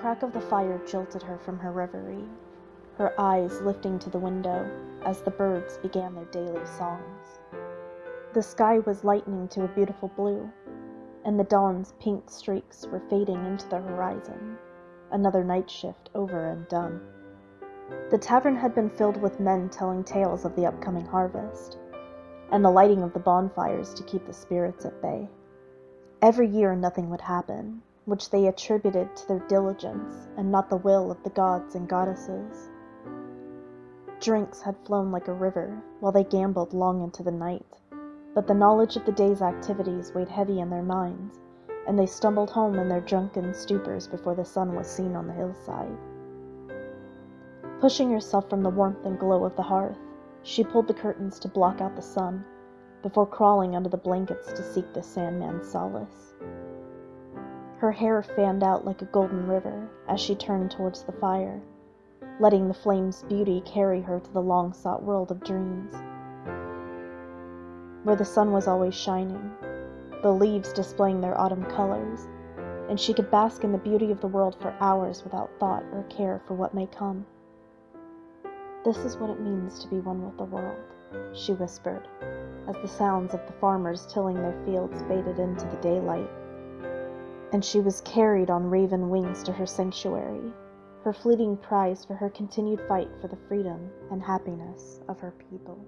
crack of the fire jolted her from her reverie, her eyes lifting to the window as the birds began their daily songs. The sky was lightening to a beautiful blue, and the dawn's pink streaks were fading into the horizon, another night shift over and done. The tavern had been filled with men telling tales of the upcoming harvest, and the lighting of the bonfires to keep the spirits at bay. Every year nothing would happen, which they attributed to their diligence and not the will of the gods and goddesses. Drinks had flown like a river while they gambled long into the night, but the knowledge of the day's activities weighed heavy in their minds, and they stumbled home in their drunken stupors before the sun was seen on the hillside. Pushing herself from the warmth and glow of the hearth, she pulled the curtains to block out the sun before crawling under the blankets to seek the Sandman's solace. Her hair fanned out like a golden river as she turned towards the fire, letting the flame's beauty carry her to the long sought world of dreams, where the sun was always shining, the leaves displaying their autumn colors, and she could bask in the beauty of the world for hours without thought or care for what may come. This is what it means to be one with the world, she whispered, as the sounds of the farmers tilling their fields faded into the daylight and she was carried on raven wings to her sanctuary, her fleeting prize for her continued fight for the freedom and happiness of her people.